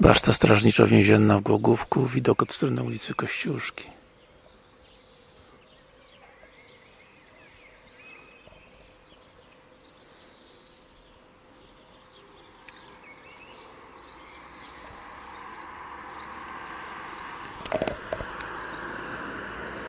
Baszta strażniczo-więzienna w Głogówku, widok od strony ulicy Kościuszki.